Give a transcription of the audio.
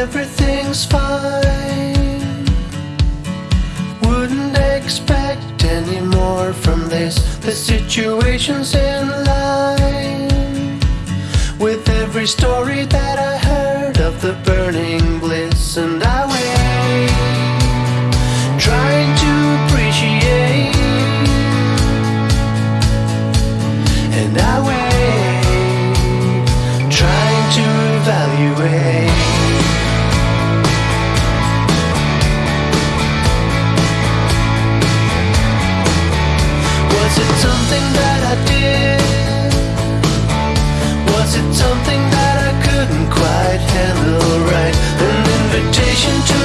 everything's fine. Wouldn't expect any more from this. The situation's in line with every story that I heard of the burning something that I did? Was it something that I couldn't quite handle right? An invitation to